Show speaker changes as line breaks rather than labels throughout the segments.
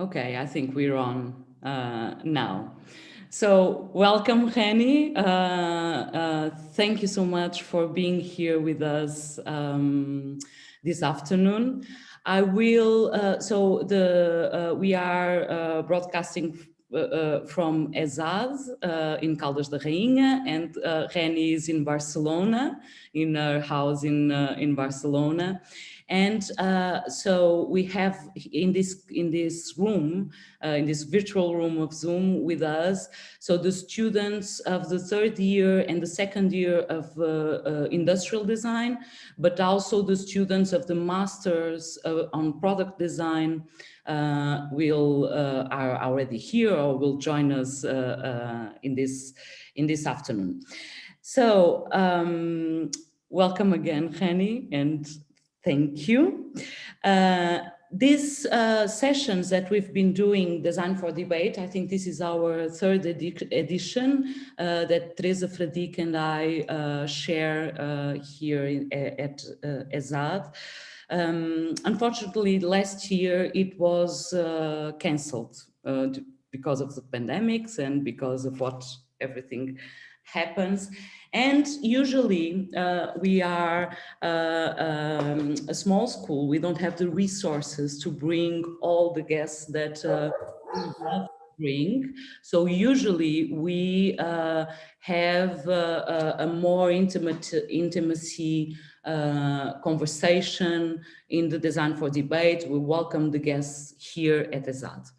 Okay, I think we're on uh, now. So welcome, Renny. Uh, uh, thank you so much for being here with us um, this afternoon. I will, uh, so the uh, we are uh, broadcasting from ESAD in Caldas da Rainha and Renny is in Barcelona, in her house in, in Barcelona. And uh, so we have in this in this room, uh, in this virtual room of Zoom with us, so the students of the third year and the second year of uh, uh industrial design, but also the students of the masters uh, on product design uh, will are already here or will join us in this in this afternoon. So um, welcome again, Renny, and Thank you. Uh, these uh, sessions that we've been doing, Design for Debate, I think this is our third edi edition uh, that Teresa Fradique and I uh, share uh, here in, at uh, ESAD. Um, unfortunately, last year it was cancelled because of the pandemics and because of what everything happens. And usually uh, we are uh, um, a small school. We don't have the resources to bring all the guests that uh, bring. So usually we uh, have uh, a, a, more intimate intimacy uh, conversation in the design for debate. We welcome the guests here at ESAD.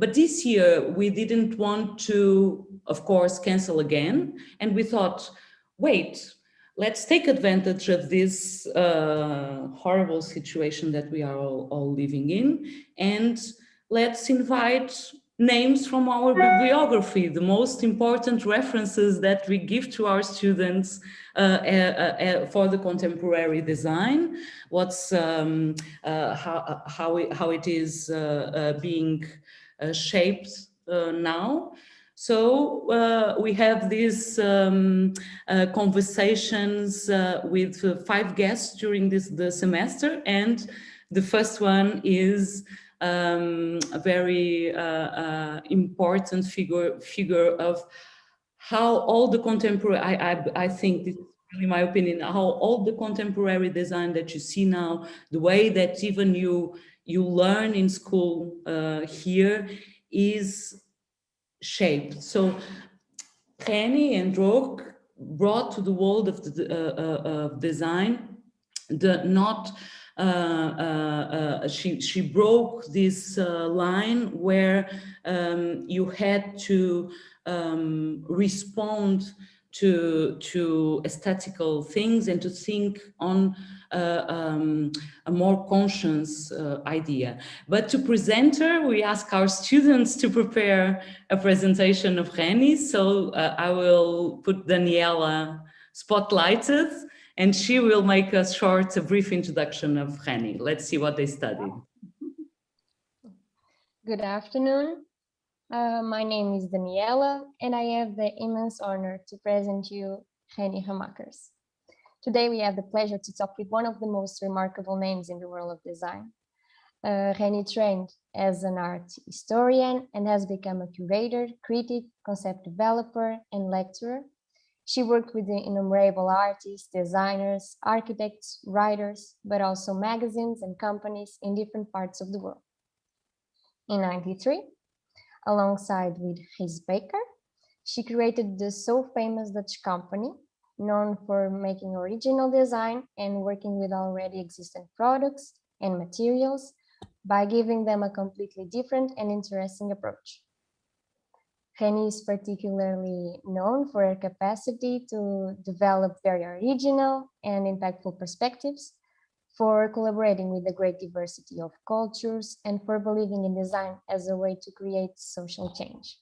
But this year we didn't want to, of course, cancel again. And we thought, wait, let's take advantage of this uh, horrible situation that we are all, all living in and let's invite names from our bibliography, the most important references that we give to our students uh, uh, uh, for the contemporary design, what's um, uh, how, how, it, how it is uh, uh, being shaped now. So uh, we have these um, uh, conversations uh, with uh, five guests during this the semester, and the first one is um, a very uh, uh, important figure figure of how all the contemporary. I I, I think this really my opinion how all the contemporary design that you see now, the way that even you you learn in school here is shaped. So Renny and Droog brought to the world of the uh, uh, design the not uh, uh, uh, she she broke this uh, line where um, you had to um, respond to to aesthetical things and to think on uh, um, a more conscious uh, idea. But to present her, we ask our students to prepare a presentation of Renny. So uh, I will put Daniela spotlighted and she will make a short, a brief introduction of Renny. Let's see what they studied.
Good afternoon. Uh, my name is Daniela, and I have the immense honor to present you Renny Ramakers. Today, we have the pleasure to talk with one of the most remarkable names in the world of design. Uh, Renny trained as an art historian and has become a curator, critic, concept developer, and lecturer. She worked with innumerable artists, designers, architects, writers, but also magazines and companies in different parts of the world. In 93, alongside with Gijs Bakker. She created the so famous Dutch company, known for making original design and working with already existing products and materials by giving them a completely different and interesting approach. Renny is particularly known for her capacity to develop very original and impactful perspectives for collaborating with a great diversity of cultures, and for believing in design as a way to create social change.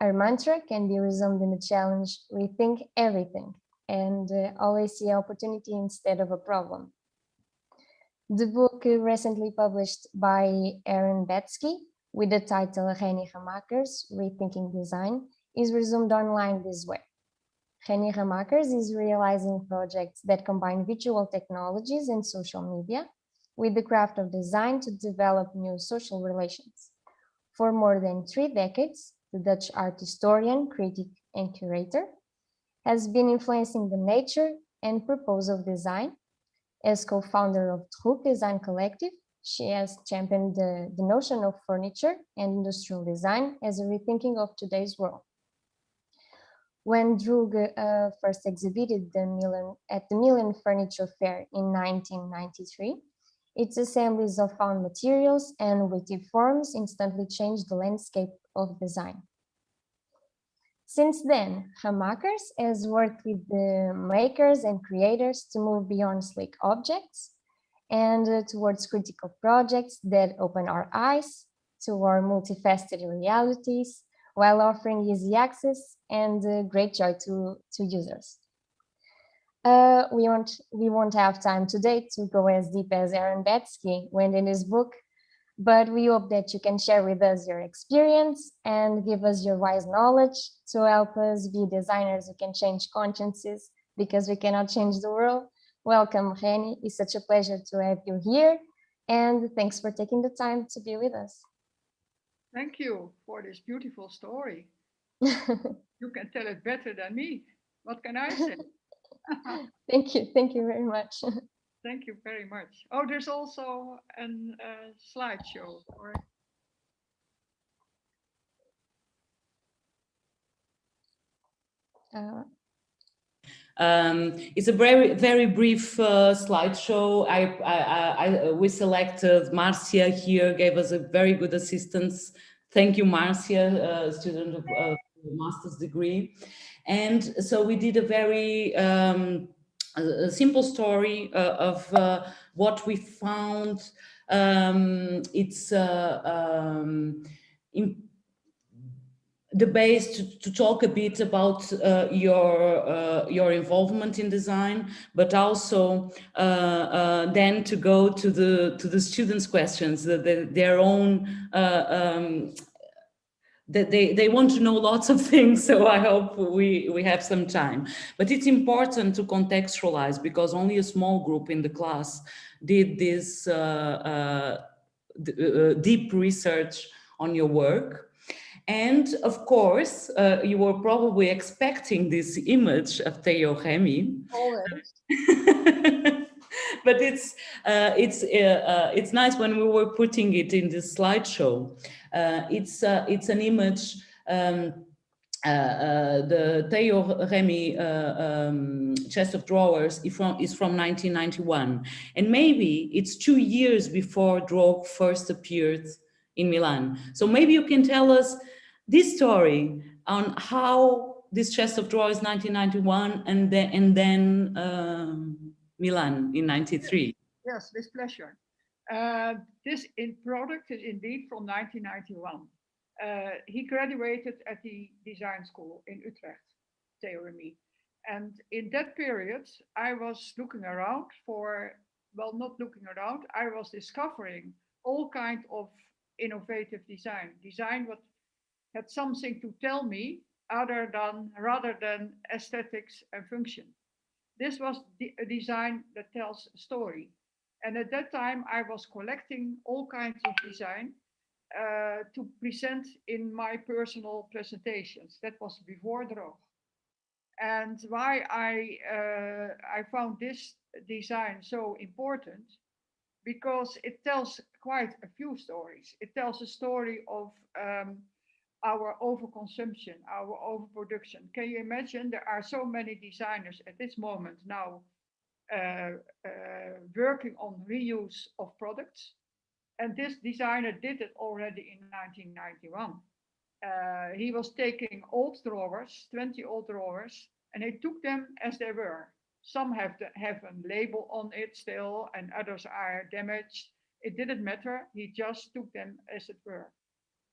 Our mantra can be resumed in the challenge, rethink everything, and uh, always see opportunity instead of a problem. The book recently published by Aaron Betsky with the title Renny Ramakers, Rethinking Design, is resumed online this way. Renny Ramakers is realizing projects that combine visual technologies and social media with the craft of design to develop new social relations. For more than three decades, the Dutch art historian, critic, and curator has been influencing the nature and purpose of design. As co-founder of Droog Design Collective, she has championed the, the notion of furniture and industrial design as a rethinking of today's world. When Droog uh, first exhibited the Milan, at the Milan Furniture Fair in 1993, its assemblies of found materials and witty forms instantly changed the landscape of design. Since then, Ramakers has worked with the makers and creators to move beyond sleek objects and uh, towards critical projects that open our eyes to our multifaceted realities while offering easy access and uh, great joy to, to users. Uh, we won't we won't have time today to go as deep as Aaron Betsky went in his book, but we hope that you can share with us your experience and give us your wise knowledge to help us be designers who can change consciences because we cannot change the world. Welcome, Renny. It's such a pleasure to have you here. And thanks for taking the time to be with us.
Thank you for this beautiful story. you can tell it better than me. What can I say?
Thank you. Thank you very much.
Thank you very much. Oh, there's also a uh, slideshow. Or...
Uh, um, it's a very, very brief uh, slideshow. I, I, I, we selected Marcia here, gave us a very good assistance. Thank you, Marcia, student of uh, master's degree. And so we did a very um, a simple story uh, of uh, what we found. Um, it's uh, um, the base to, to, talk a bit about uh, your uh, your involvement in design, but also uh, then to go to the to the students' questions, the, the, their own um, that they, they want to know lots of things, so I hope we, we have some time. But it's important to contextualize because only a small group in the class did this uh, uh, uh, deep research on your work. And of course, uh, you were probably expecting this image of Tejo Remy. but it's uh, it's uh, it's nice when we were putting it in the slideshow uh, it's, uh, it's an image um, uh, uh, the Tejo Remy uh, um, chest of drawers is from, is from 1991. And maybe it's two years before Droog first appeared in Milan. So maybe you can tell us this story on how this chest of drawers 1991 and then, and then um, Milan in 93.
Yes, with pleasure. Uh, this in product is indeed from 1991. Uh, he graduated at the design school in Utrecht, Tejo Remy. And in that period, I was looking around for, well, not looking around, I was discovering all kind of innovative design, design what had something to tell me other than, rather than aesthetics and function. This was a design that tells a story. And at that time, I was collecting all kinds of design uh, to present in my personal presentations. That was before Droog. And why I, uh, I found this design so important, because it tells quite a few stories. It tells a story of um, our overconsumption, our overproduction. Can you imagine there are so many designers at this moment now uh, uh, working on reuse of products. And this designer did it already in 1991. Uh, he was taking old drawers, 20 old drawers, and he took them as they were. Some have, the, have a label on it still, and others are damaged. It didn't matter. He just took them as it were,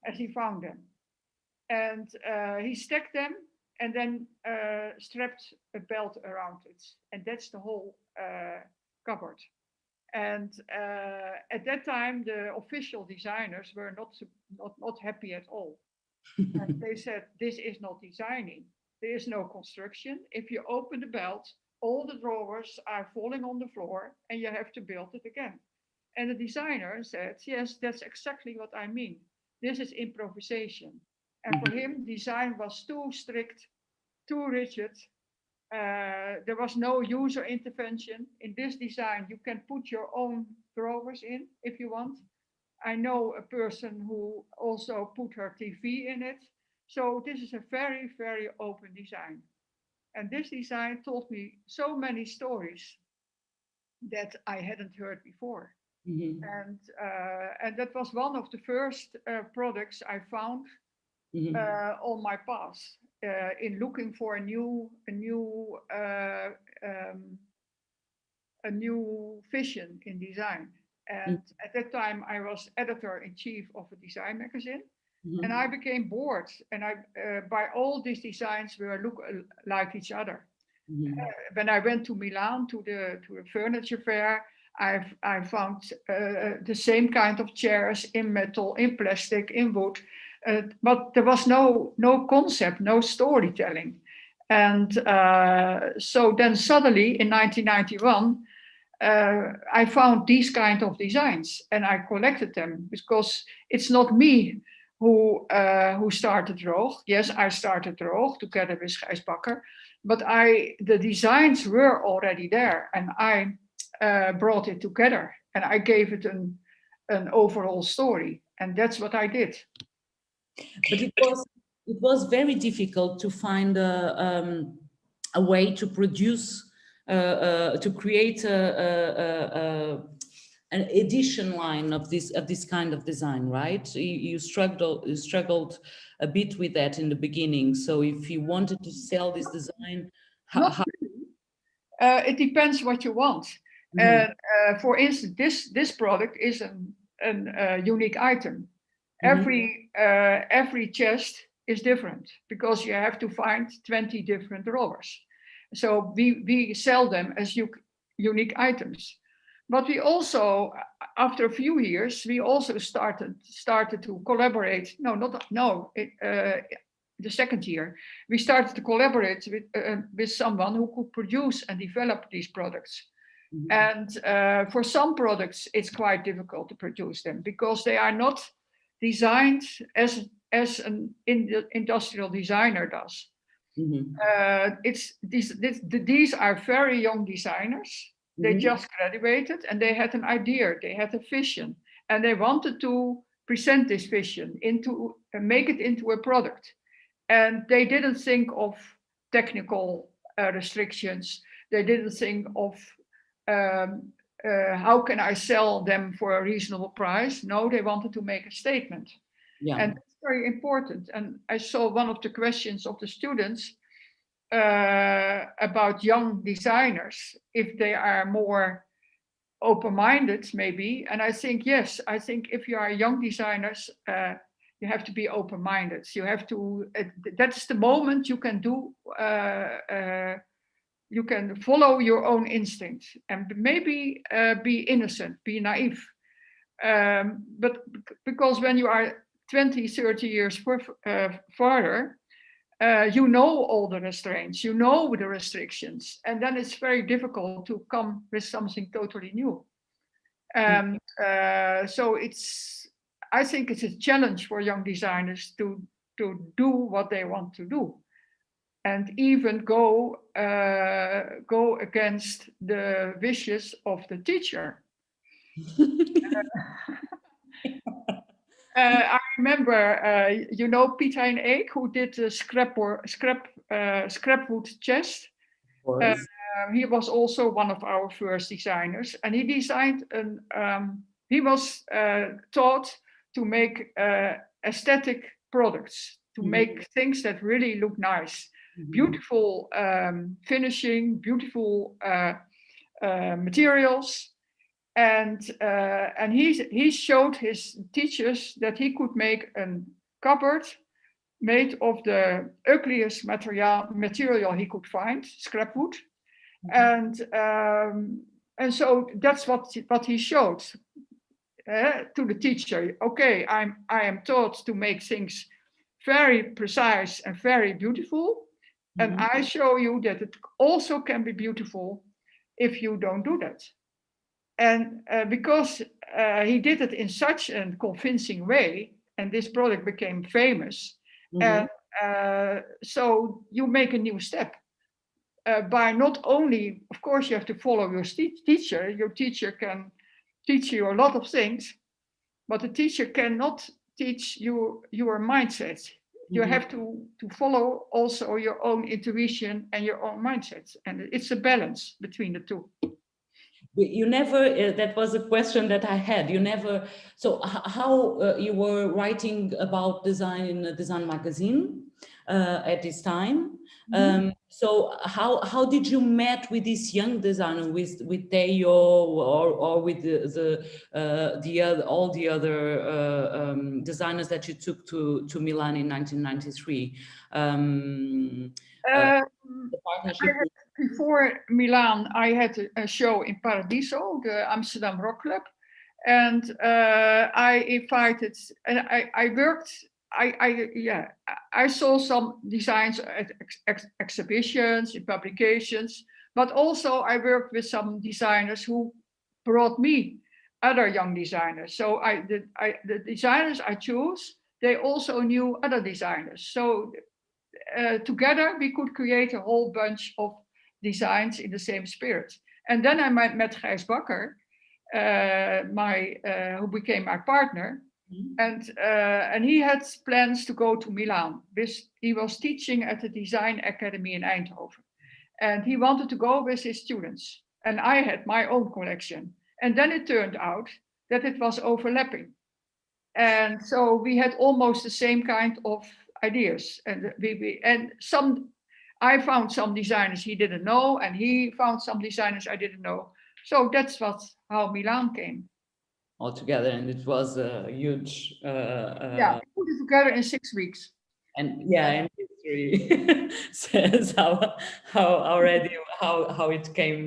as he found them. And uh, he stacked them and then uh, strapped a belt around it. And that's the whole uh, cupboard. And uh, at that time, the official designers were not, not, not happy at all. and they said, this is not designing. There is no construction. If you open the belt, all the drawers are falling on the floor and you have to build it again. And the designer said, yes, that's exactly what I mean. This is improvisation. And for him, design was too strict, too rigid. Uh, there was no user intervention. In this design, you can put your own drawers in if you want. I know a person who also put her TV in it. So this is a very, very open design. And this design told me so many stories that I hadn't heard before.
Mhm,
And, uh, and that was one of the first uh, products I found
mhm.
uh, on my path uh, in looking for a new, a new, uh, um, a new vision in design. And at that time, I was editor in chief of a design magazine,
Mhm.
and I became bored. And I, uh, by all these designs, were look like each other.
Mhm.
When I went to Milan to the to a furniture fair, I I found uh, the same kind of chairs in metal, in plastic, in wood, uh, but there was no no concept, no storytelling. And uh, so then suddenly in 1991, uh, I found these kind of designs and I collected them because it's not me who who started Droog. Yes, I started Droog together with Gijs Bakker, but I the designs were already there and I brought it together and I gave it an an overall story and that's what I did.
But it was, it was very difficult to find a, um, a way to produce, uh, uh, to create a, a, an edition line of this, of this kind of design, right? You, you struggled, you struggled a bit with that in the beginning. So if you wanted to sell this design, how, how,
Uh, it depends what you want.
Mhm,
And uh, for instance, this this product is an an uh, unique item.
Mhm.
Every uh, every chest is different because you have to find 20 different drawers. So we we sell them as unique items. But we also, after a few years, we also started started to collaborate. No, not no. It, uh, the second year, we started to collaborate with uh, with someone who could produce and develop these products.
mhm,
And uh, for some products, it's quite difficult to produce them because they are not designed as as an in, industrial designer does.
mhm,
Uh, it's these this, these are very young designers. They
mhm,
just graduated and they had an idea, they had a vision, and they wanted to present this vision into uh, make it into a product. And they didn't think of technical uh, restrictions. They didn't think of um, uh, how can I sell them for a reasonable price. No, they wanted to make a statement.
yeah.
And that's very important. And I saw one of the questions of the students uh, about young designers, if they are more open-minded, maybe. And I think, yes, I think if you are young designers, uh, you have to be open-minded. You have to, that's the moment you can do, uh, uh, you can follow your own instinct and maybe uh, be innocent, be naive. Um, but because when you are 20, 30 years uh, farther, uh, you know all the restraints, you know the restrictions, and then it's very difficult to come with something totally new. Um, uh, so it's, I think it's a challenge for young designers to to do what they want to do, and even go uh, go against the wishes of the teacher. Uh, I remember, uh, you know, Piet Hein Eek, who did the scrap or scrap uh, scrapwood chest. Uh, he was also one of our first designers, and he designed an. Um, he was uh, taught to make uh, aesthetic products, to
Mhm.
make things that really look nice, beautiful um, finishing, beautiful uh, uh, materials, and uh, and he he showed his teachers that he could make a cupboard made of the ugliest material material he could find, scrap wood,
mhm,
and um, and so that's what what he showed uh, to the teacher. Okay, I'm I am taught to make things very precise and very beautiful, and
mhm.
I show you that it also can be beautiful if you don't do that. And uh, because uh, he did it in such a convincing way, and this product became famous.
Mhm.
And uh, so you make a new step uh, by not only, of course, you have to follow your teacher. Your teacher can teach you a lot of things, but the teacher cannot teach you your mindset. You
Mhm.
have to to follow also your own intuition and your own mindset, and it's a balance between the two.
You- never, uh, that was a question that I had. You never, so how uh, you were writing about design in a design magazine uh, at this time. Um, so how how did you met with this young designer with with Tejo or or with the the uh, the other all the other uh, um, designers that you took to to Milan in 1993? Um,
Uh,
the partnership.
before Milan, I had a, a show in Paradiso, the Amsterdam Rock Club, and uh, I invited, and I, I worked, I, I, yeah, I- saw some designs at ex, ex- exhibitions, in publications, but also I worked with some designers who brought me other young designers. So I, the, I, the designers I chose, they also knew other designers. So uh, together we could create a whole bunch of designs in the same spirit. And then I met, met Gijs Bakker, uh, my, uh, who became my partner. And, uh, and he had plans to go to Milan. He was teaching at the Design Academy in Eindhoven. And he wanted to go with his students. And I had my own collection. And then it turned out that it was overlapping. And so we had almost the same kind of ideas. And we, we and some I found some designers he didn't know, and he found some designers I didn't know. So that's what how Milan came.
All together and it was a huge uh, uh,
yeah, we put it together in six weeks.
and yeah and history says how how already how how it came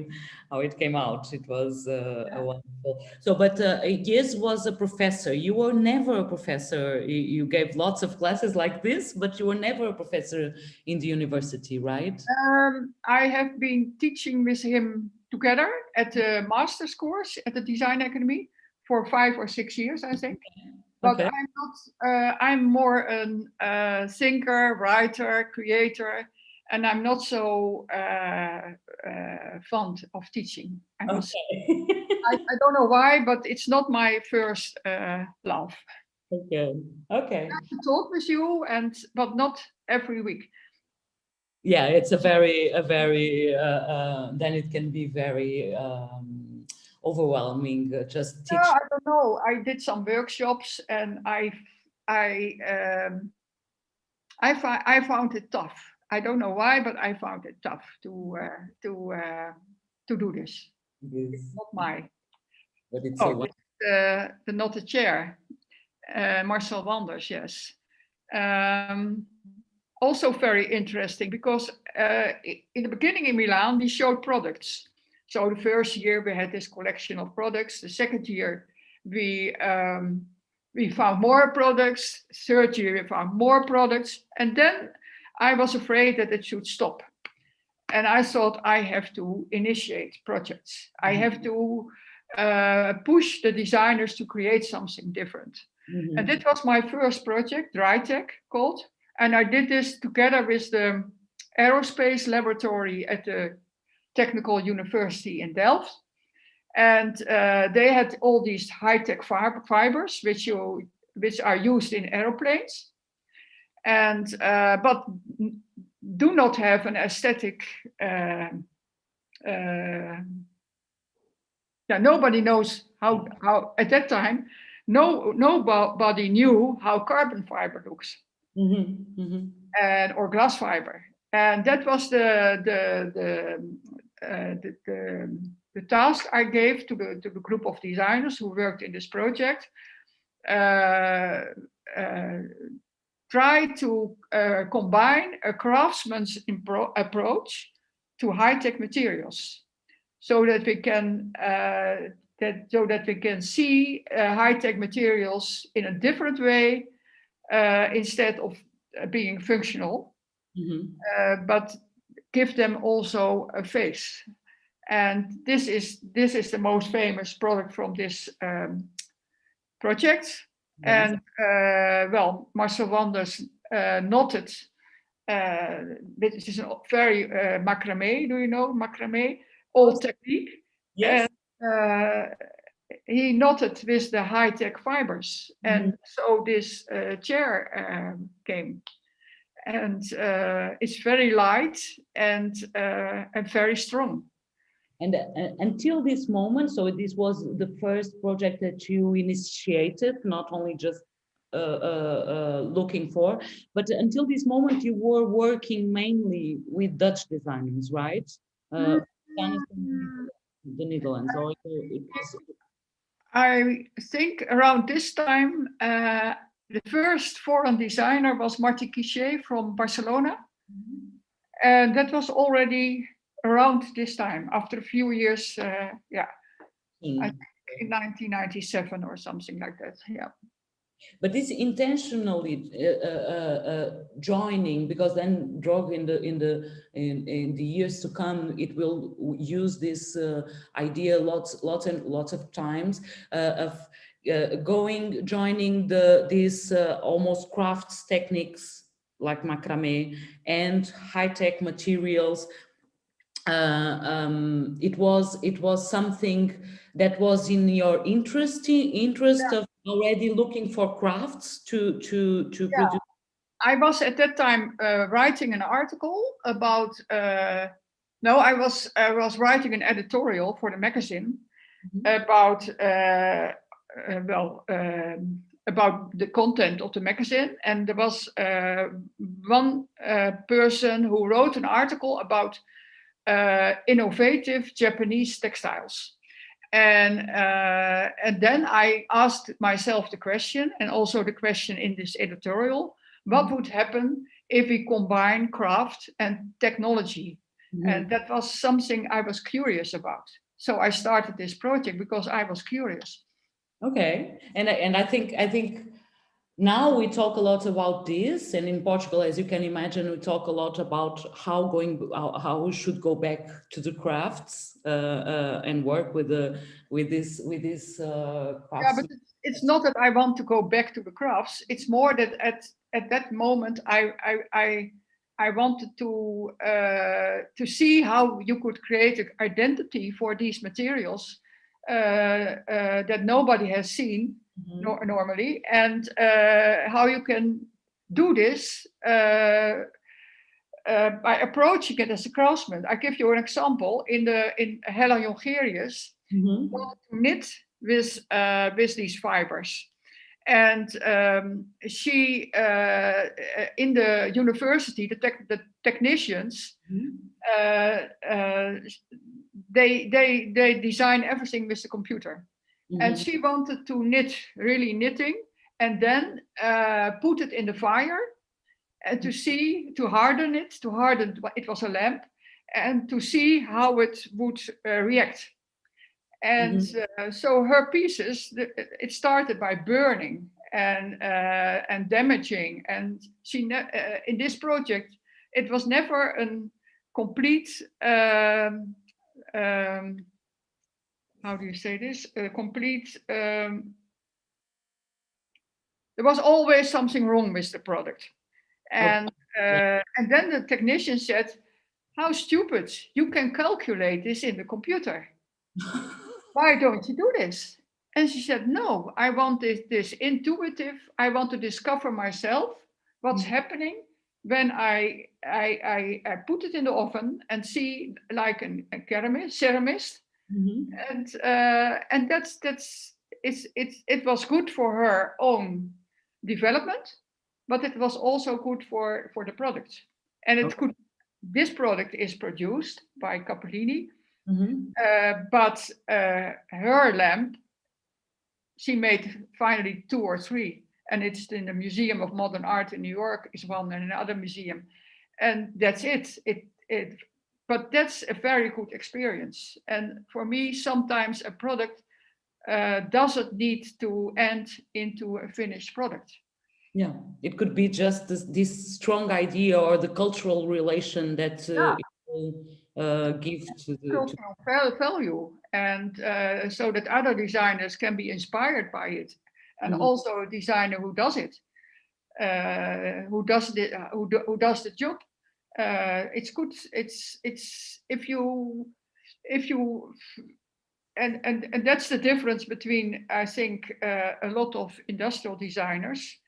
how it came out. It was uh,
Yeah.
a wonderful so but uh, yes was a professor. You were never a professor. You, you gave lots of classes like this but you were never a professor in the university right?
Um, I have been teaching with him together at the master's course at the Design Academy for five or six years, I think. But
Okay.
I'm not. Uh, I'm more a uh, thinker, writer, creator, and I'm not so uh, uh, fond of teaching. I,
okay
I, I don't know why, but it's not my first uh, love.
okay okay
To talk with you, and but not every week.
yeah it's a very a very uh, uh, then it can be very um overwhelming uh, just
No, I don't know. I did some workshops and I, I, um, I, I found it tough. I don't know why, but I found it tough to, uh, to, uh, to do this.
this,
Not my,
but it's
oh, it's, uh, the not the chair, uh, Marcel Wanders, yes. Um, also very interesting because uh, in the beginning in Milan, we showed products. So the first year we had this collection of products. The second year we um, we found more products. Third year we found more products, and then I was afraid that it should stop. And I thought I have to initiate projects. I have to uh, push the designers to create something different.
Mhm.
And that was my first project, DryTech called. And I did this together with the aerospace laboratory at the Technical University in Delft. And uh, they had all these high-tech fib- fibers, which you which are used in aeroplanes, and uh, but do not have an aesthetic. Uh, uh, yeah, nobody knows how how at that time. No, nobody knew how carbon fiber looks
Mhm, mhm.
and or glass fiber. And that was the the the the, the, the task I gave to the to the group of designers who worked in this project. Uh, uh, try to uh, combine a craftsman's approach to high-tech materials, so that we can uh, that so that we can see uh, high-tech materials in a different way uh, instead of uh, being functional,
Mhm.
uh, but give them also a face. And this is this is the most famous product from this um, project.
Yes.
And uh, well, Marcel Wanders uh, noted uh, this is a very uh, macrame. Do you know macrame? Old technique.
Yes.
uh, he noted with the high-tech fibers, and so this uh, chair um, came, and uh, it's very light and uh, and very strong.
And uh, until this moment, so this was the first project that you initiated, not only just uh, uh, uh, looking for, but until this moment you were working mainly with Dutch designers, right? Uh, designers the Netherlands. It, it was,
I think around this time, uh, the first foreign designer was Martí Guixé from Barcelona. And that was already around this time, after a few years, uh, yeah,
Hmm.
In 1997 or something like that, yeah.
But this intentionally uh, uh, uh, joining, because then Droog in the in the in, in the years to come, it will use this uh, idea lots lots and lots of times uh, of uh, going joining the these uh, almost crafts techniques like macrame and high tech materials. Uh, um, it was it was something that was in your interest interest of already looking for crafts to to to
Yeah.
produce
I was at that time uh, writing an article about, uh, no, I was, I was writing an editorial for the magazine
Mhm.
about, uh, well, um, about the content of the magazine. And there was uh, one uh, person who wrote an article about innovative Japanese textiles. And, uh, and then I asked myself the question, and also the question in this editorial, what would happen if we combine craft and technology? And that was something I was curious about. So I started this project because I was curious.
Okay, and I- and I think I think now we talk a lot about this, and in Portugal, as you can imagine, we talk a lot about how going how, how we should go back to the crafts uh, uh, and work with the with this with this uh,
Yeah, but it's- not that I want to go back to the crafts. It's more that at at that moment I I I, I wanted to uh, to see how you could create an identity for these materials that nobody has seen
Mhm.
nor normally, and uh, how you can do this uh, uh, by approaching it as a craftsman. I give you an example. In the in Hella Jongerius, wanted to knit with uh, with these fibers. And um, she, uh, in the university, the, tech the technicians,
Mhm.
uh, uh, they, they, they design everything with the computer. And
Mhm.
she wanted to knit, really knitting, and then uh, put it in the fire and to see, to harden it, to harden, it was a lamp, and to see how it would uh, react. And uh, so her pieces, the- it started by burning and uh, and damaging. And she uh, in this project, it was never a complete. Um, um, how do you say this? A complete. Um, there was always something wrong with the product, and uh, and then the technician said, "How stupid! You can calculate this in the computer." why don't you do this? And she said, no, I want this, this intuitive, I want to discover myself, what's
Mhm.
happening when I, I, I, I put it in the oven and see like an, a ceramist, ceramist.
Mhm.
And, uh, and that's, that's, it's, it's, it was good for her own development, but it was also good for, for the product. And it
Okay.
could, this product is produced by Cappellini,
Mhm.
uh, but uh, her lamp, she made finally two or three, and it's in the Museum of Modern Art in New York is one, and another museum, and that's it. It it, but that's a very good experience. And for me, sometimes a product uh, doesn't need to end into a finished product.
Yeah, it could be just this, this strong idea or the cultural relation that uh,
Yeah.
it will uh, give to the. To,
cultural val- value and uh, so that other designers can be inspired by it and
Mhm.
also a designer who does it, uh, who does the who, do, who does the job. Uh, it's good. It's it's if you if you and and and that's the difference between I think uh, a lot of industrial designers,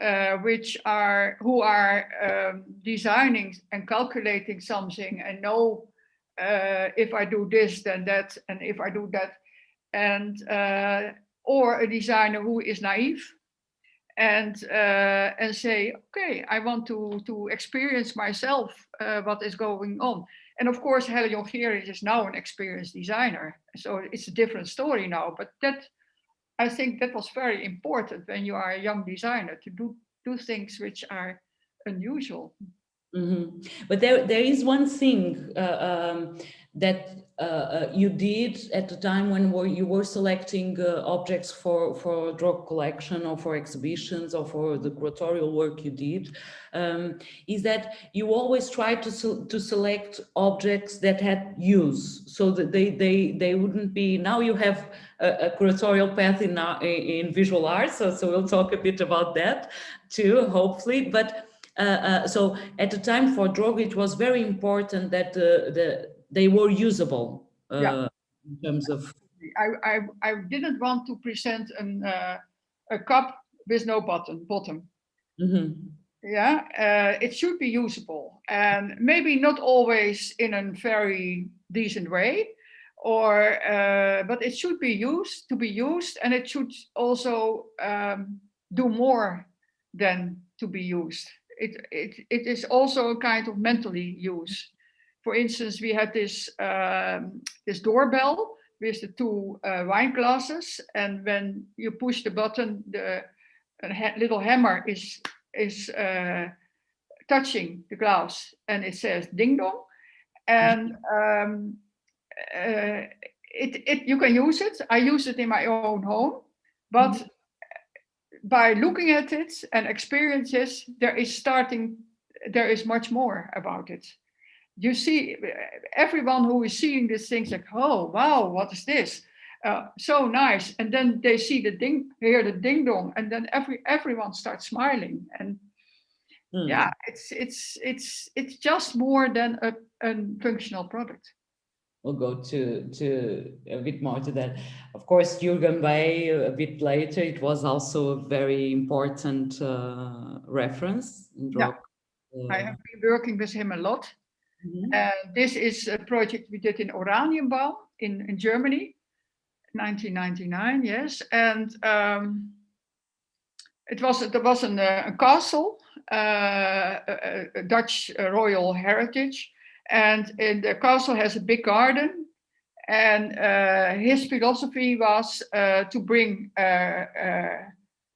uh, which are who are um, designing and calculating something and know uh, if I do this then that and if I do that, and uh, or a designer who is naive and uh, and say okay I want to to experience myself uh, what is going on and of course, Hella Jongerius is now an experienced designer. So it's a different story now, but that, I think that was very important when you are a young designer to do, do things which are unusual.
Mhm. But there, there is one thing uh, um, that you did at the time when were, you were selecting uh, objects for, for Droog collection or for exhibitions or for the curatorial work you did, um, is that you always tried to, to select objects that had use so that they, they, they wouldn't be, now you have a, a curatorial path in, in visual arts, so, so we'll talk a bit about that too, hopefully, but uh, uh, so at the time for Droog, it was very important that the, the they were usable uh,
Yeah.
in terms of.
I, I, I didn't want to present an, uh, a cup with no button, bottom.
Mhm,
Yeah, uh, it should be usable and maybe not always in a very decent way or uh, but it should be used to be used and it should also um, do more than to be used. It, it, it is also a kind of mentally use. For instance, we had this, um, this doorbell with the two uh, wine glasses and when you push the button, the a ha little hammer is is uh, touching the glass and it says ding dong and um, uh, it, it you can use it i use it in my own home but
Mhm.
by looking at it and experiences there is starting there is much more about it you see everyone who is seeing this things like oh wow what is this uh, so nice and then they see the ding hear the ding dong and then every everyone starts smiling and
mm.
yeah it's it's it's it's just more than a, a functional product
We'll go to, to a bit more to that. Of course, Jürgen Bey a bit later, it was also a very important uh, reference in
Yeah.
Droog.
i
uh,
have been working with him a lot
mhm,
this is a project we did in Oranienbaum in in germany 1999 yes and um it was there was an, uh, a castle uh, a, a- dutch uh, royal heritage and the castle has a big garden and uh, his philosophy was uh, to bring uh, uh,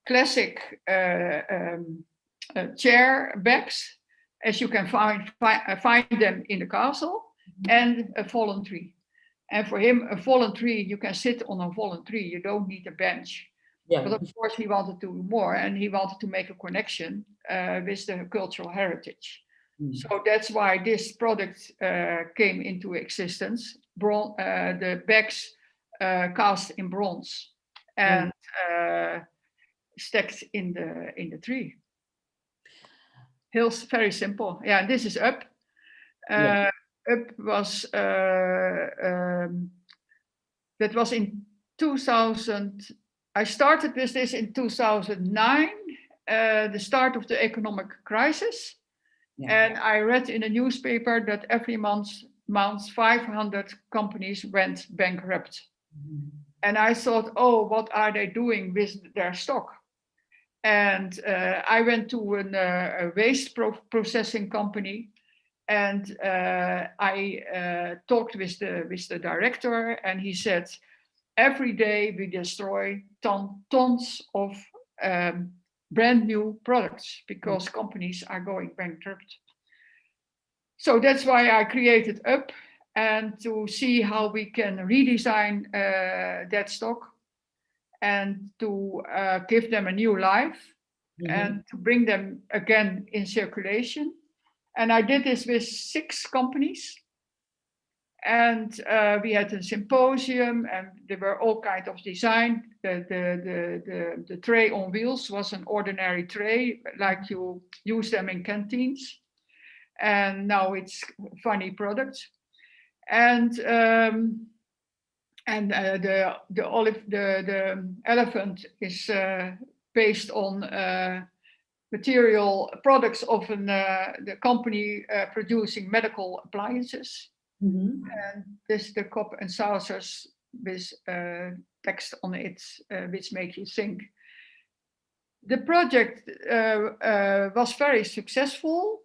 classic uh, um, uh, chair backs as you can find fi- uh, find them in the castle and a fallen tree. And for him a fallen tree you can sit on a fallen tree you don't need a bench. But of course he wanted to do more and he wanted to make a connection uh, with the cultural heritage.
Mm,
so that's why this product uh, came into existence. Bron uh, the bags uh, cast in bronze and uh, stacked in the in the tree. Hills very simple. Yeah, this is up.
Yeah.
Uh, up was uh, um, that was in 2000. I started with this in 2009, uh, the start of the economic crisis.
yeah,
And I read in a newspaper that every month, month 500 companies went bankrupt.
mhm,
And I thought, oh, what are they doing with their stock? And uh, I went to an, uh, a waste pro processing company and uh, I uh, talked with the, with the director and he said, every day we destroy ton, tons of um, brand new products because companies are going bankrupt. So that's why I created Up and to see how we can redesign uh, that stock and to uh, give them a new life
mhm,
and to bring them again in circulation. And I did this with six companies. And uh, we had a symposium and there were all kinds of design. The, the, the, the, the tray on wheels was an ordinary tray, like you use them in canteens. And now it's funny product. And um, and uh, the the olive the the elephant is uh, based on uh, material products of an, uh, the company uh, producing medical appliances.
Mhm.
And this the cup and saucers with uh, text on it, uh, which make you think. The project uh, uh, was very successful,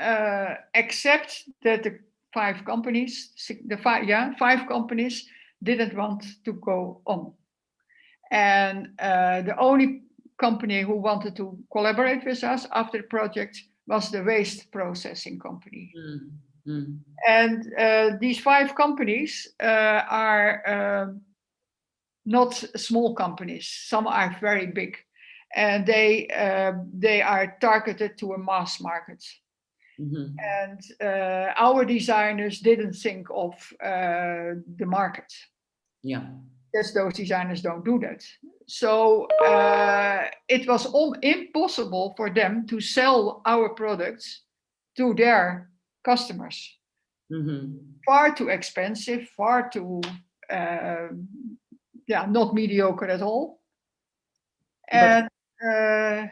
uh, except that the five companies, the five, yeah, five companies didn't want to go on. And uh, the only company who wanted to collaborate with us after the project was the waste processing company.
Mm, mm.
And uh, these five companies uh, are um, not small companies. Some are very big, and they uh, they are targeted to a mass market.
Mhm.
And uh, our designers didn't think of uh, the market.
Yeah.
Yes, those designers don't do that. So uh, it was impossible for them to sell our products to their customers.
Mhm.
far too expensive, far too, um, yeah, not mediocre at all. And, uh,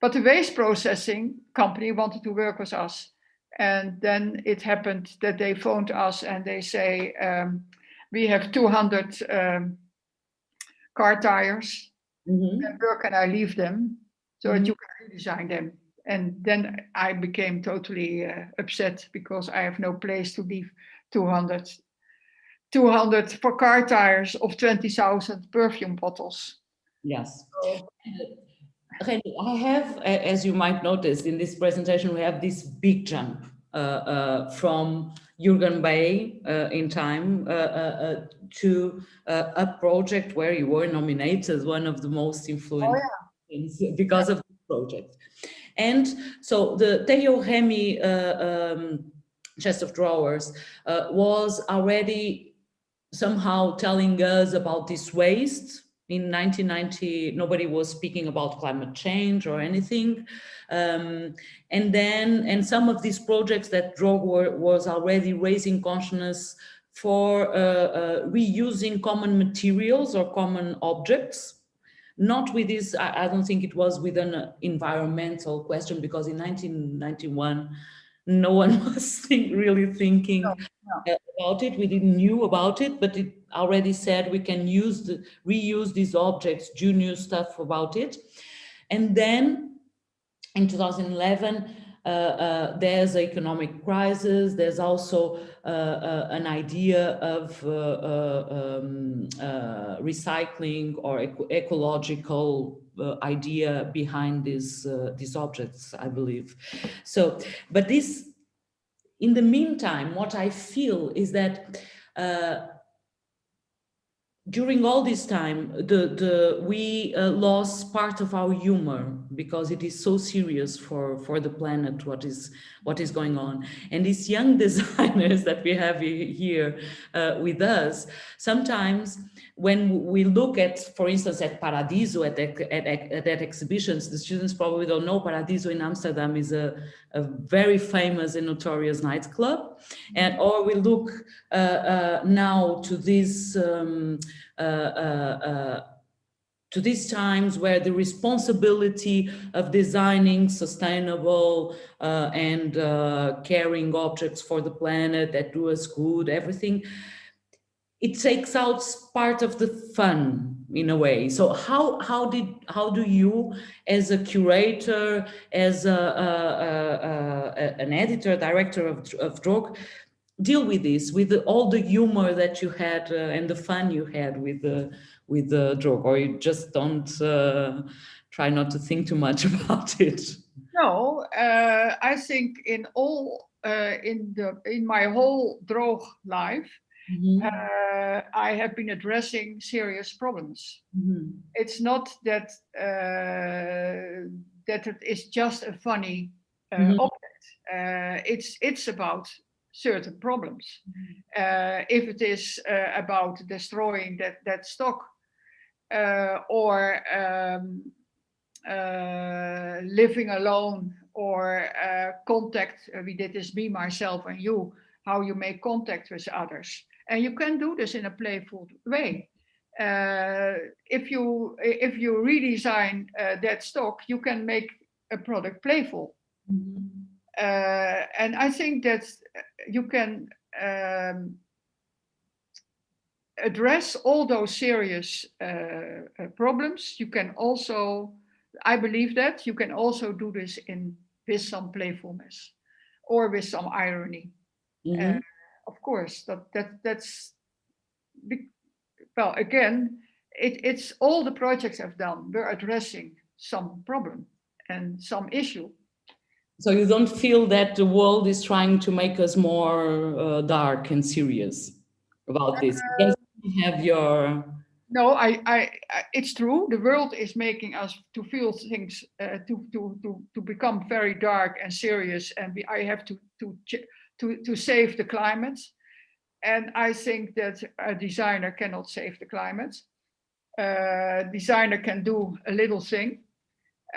but the waste processing company wanted to work with us. And then it happened that they phoned us and they say, um, we have 200 um, car tires,
Mhm.
and where can I leave them so that
Mhm.
you can redesign them? And then I became totally uh, upset because I have no place to leave 200, 200 for car tires of 20,000 perfume bottles.
Yes.
So,
I have, as you might notice in this presentation, we have this big jump uh, uh, from Jürgen Bey uh, in time uh, uh, uh, to uh, a project where you were nominated as one of the most influential things because of this project. And so the Tejo Remy uh, um, chest of drawers uh, was already somehow telling us about this waste. In 1990, nobody was speaking about climate change or anything. Um, and then, and some of these projects that Droog were, was already raising consciousness for uh, uh, reusing common materials or common objects not with this, I, I don't think it was with an environmental question because in 1991, no one was think, really thinking
No,
uh, about it. We didn't knew about it, but it already said we can use the, reuse these objects, do new stuff about it. And then in 2011, uh, uh, there's an economic crisis. There's also uh, uh, an idea of uh, uh, um, uh, recycling or eco ecological uh, idea behind these uh, these objects, I believe. So, but this, in the meantime, what I feel is that uh, during all this time, the, the, we uh, lost part of our humor because it is so serious for, for the planet, what is, what is going on. And these young designers that we have here uh, with us, sometimes when we look at, for instance, at Paradiso, at, at, at, at exhibitions, the students probably don't know Paradiso in Amsterdam is a, a very famous and notorious nightclub. And or we look uh, uh, now to this um, uh, uh, uh, to these times where the responsibility of designing sustainable uh, and caring objects for the planet that do us good, everything, it takes out part of the fun in a way. So how how did how do you, as a curator, as a, a, a, an editor, director of of Droog, deal with this with the, all the humor that you had uh, and the fun you had with the with the Droog, or you just don't uh, try not to think too much about it?
no, uh, I think in all, uh, in the, in my whole Droog life,
Mhm,
uh, I have been addressing serious problems.
mhm,
It's not that, uh, that it is just a funny uh,
Mhm.
object. Uh, it's, it's about certain problems. Uh, if it is uh, about destroying that, that stock uh, or um, uh, living alone or uh, contact, we did this me, myself and you, how you make contact with others. And you can do this in a playful way. Uh, if you if you redesign uh, that stock, you can make a product playful. Uh, and I think that you can um, address all those serious uh, uh, problems. You can also, I believe that you can also do this in with some playfulness or with some irony.
Mhm.
Uh, of course, that that that's well again, it, it's all the projects I've done. We're addressing some problem and some issue.
So you don't feel that the world is trying to make us more uh, dark and serious about this? Because you have your,
No, I, I, I, it's true. The world is making us to feel things, uh, to, to, to, to become very dark and serious, and we, I have to, to, to, to save the climate. And I think that a designer cannot save the climate. Uh, designer can do a little thing.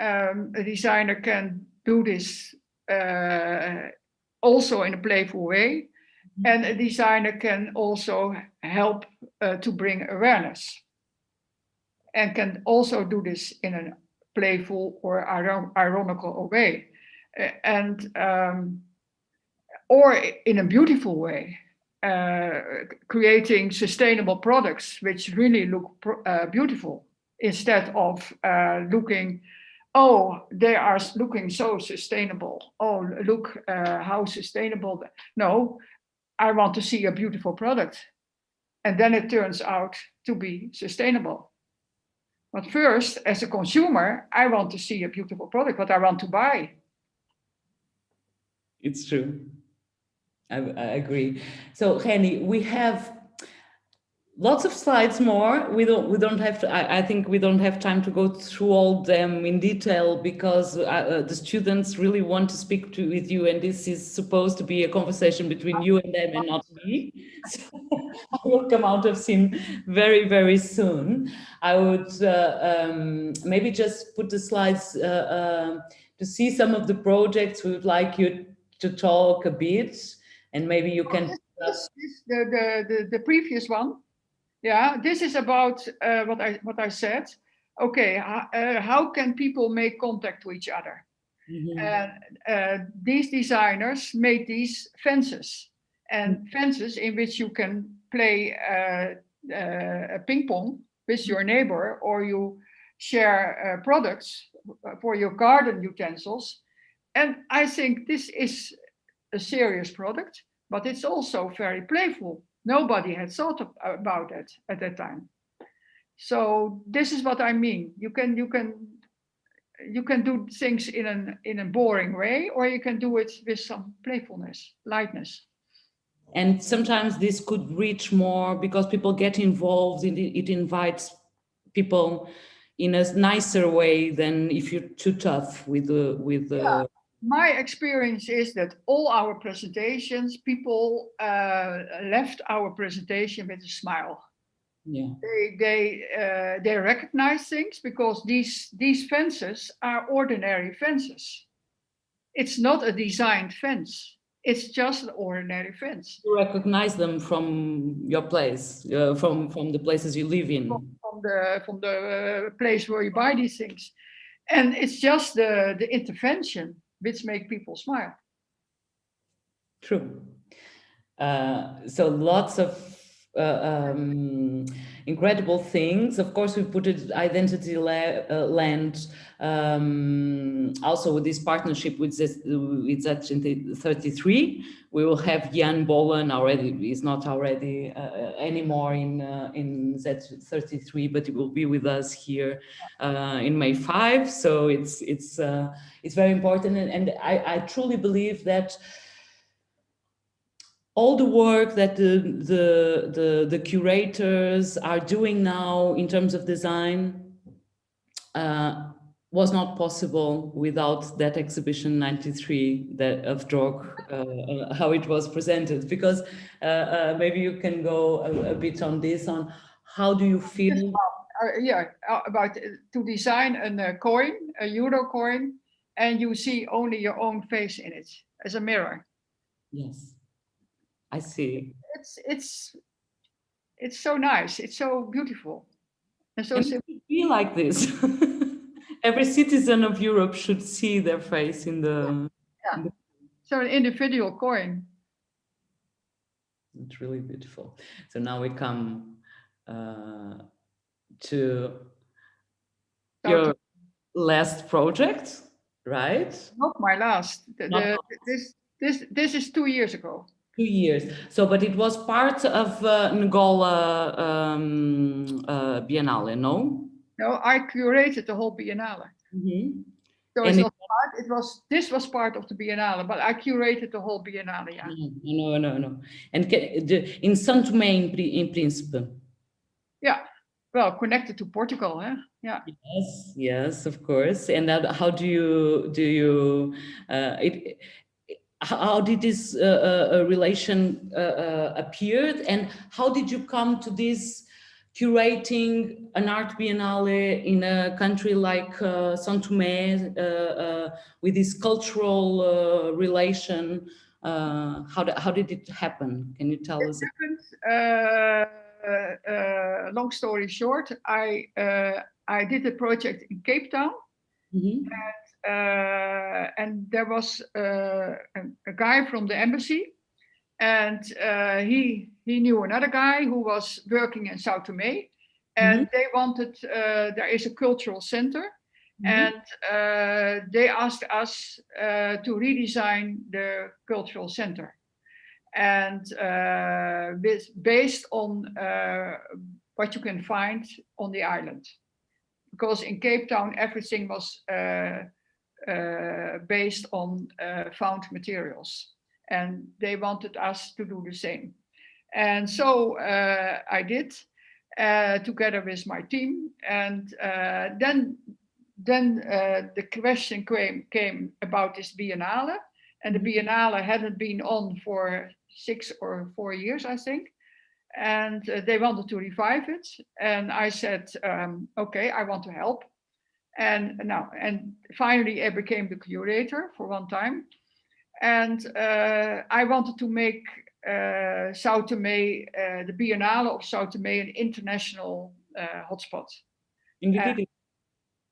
Um, a designer can do this uh, also in a playful way. And a designer can also help uh, to bring awareness and can also do this in a playful or iron- ironical way uh, and um, or in a beautiful way uh, creating sustainable products which really look uh, beautiful instead of uh, looking oh they are looking so sustainable oh look uh, how sustainable no i want to see a beautiful product and then it turns out to be sustainable but first, as a consumer, I want to see a beautiful product, what I want to buy.
it's true. I, I agree. So Renny, we have lots of slides more. We don't, we don't have to, I, I think we don't have time to go through all them in detail because uh, uh, the students really want to speak to with you and this is supposed to be a conversation between you and them and not me. So I will come out of scene very, very soon. I would uh, um, maybe just put the slides uh, uh, to see some of the projects we would like you to talk a bit and maybe you can
This is the, the, the, the previous one. Yeah, this is about uh, what I what I said. Okay, uh, how can people make contact with each other?
Mhm.
And uh, these designers made these fences and fences in which you can play uh, uh, a ping pong with your neighbor or you share uh, products for your garden utensils. And I think this is a serious product, but it's also very playful. Nobody had thought of, about it at that time. So this is what I mean. You can you can you can do things in an in a boring way, or you can do it with some playfulness, lightness.
And sometimes this could reach more because people get involved in it, it invites people in a nicer way than if you're too tough with the with the
Yeah. My experience is that all our presentations, people uh, left our presentation with a smile.
yeah.
They they uh, they recognize things because these these fences are ordinary fences. It's not a designed fence. It's just an ordinary fence.
You recognize them from your place, uh, from from the places you live in.
from the from the uh, place where you buy these things and it's just the the intervention which make people smile
True. Uh, so lots of uh, um, incredible things. Of course, we put it identity la uh, land um, also with this partnership with this, with Z33. We will have Jan Boelen already. He's not already uh, anymore in uh, in Z33, but he will be with us here uh, in May 5. So it's it's uh, it's very important, and, and I, I truly believe that all the work that the, the, the, the curators are doing now in terms of design, uh, was not possible without that exhibition 93 that of Droog, uh, uh, how it was presented, because uh, uh, maybe you can go a, a, bit on this, on how do you feel?
Uh, yeah, about to design a coin, a euro coin, and you see only your own face in it as a mirror.
Yes, I see.
It's, it's, it's so nice. It's so beautiful. And so
and be like this. every citizen of Europe should see their face in the.
Yeah. In the... So an individual coin.
It's really beautiful. So now we come uh, to your last project, right?
Not my last. The, the, this this this is two years ago.
Two years. So, but it was part of uh, Angola um, uh, Biennale, no?
No, I curated the whole Biennale. Mm -hmm. So it was, part, it was, this was part of the Biennale, but I curated the whole Biennale, yeah.
No, no, no. no. And the, in São Tomé in, in Príncipe?
Yeah, well, connected to Portugal, huh? Yeah.
Yes, yes, of course. And that, how do you, do you, uh, it, how did this uh, uh, relation uh, uh, appeared and how did you come to this curating an art biennale in a country like uh, São Tomé uh, uh, with this cultural uh, relation? Uh, how, did, how did it happen? Can you tell it us?
Happened, uh, long story short, I, I did a project in Cape Town mm -hmm. and, and there was a, a guy from the embassy and uh, he he knew another guy who was working in Sao Tome, and mm -hmm. they wanted. Uh, there is a cultural center, mm -hmm. and uh, they asked us uh, to redesign the cultural center, and uh, with, based on uh, what you can find on the island, because in Cape Town everything was based on found materials and they wanted us to do the same. And so uh, I did uh, together with my team. And uh, then, then uh, the question came, came about this Biennale. And the mm-hmm. Biennale hadn't been on for six or four years, I think. And uh, they wanted to revive it. And I said, um, okay, I want to help. And now, and finally I became the curator for one time and uh, I wanted to make uh, Sao Tome, uh, the Biennale of Sao Tome, an international uh, hotspot.
Indeed.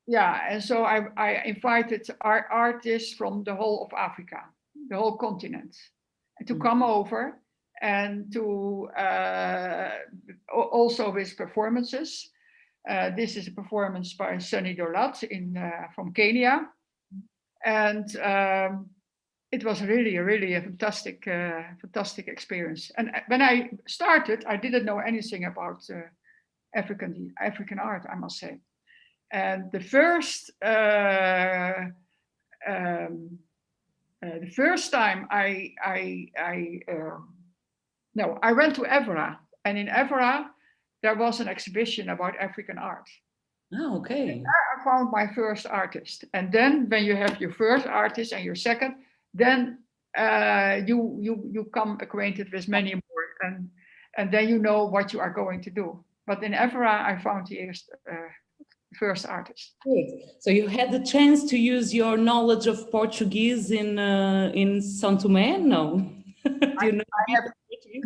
yeah, and so I, I invited art artists from the whole of Africa, the whole continent, to mm -hmm. come over and to uh, also with performances. Uh, this is a performance by Sunny Dolat in from Kenya, and um, it was really, really a fantastic, uh, fantastic experience. And uh, when I started, I didn't know anything about uh, African African art, I must say. And the first, uh, um, uh, the first time I, I, I um, no, I went to Evora, and in Evora there was an exhibition about African art.
Oh, okay.
I found my first artist, and then when you have your first artist and your second, then uh, you you you come acquainted with many more, and and then you know what you are going to do. But in Evora, I found the first, uh, first artist.
Good. So you had the chance to use your knowledge of Portuguese in uh, in São Tomé? No.
do you know I, have,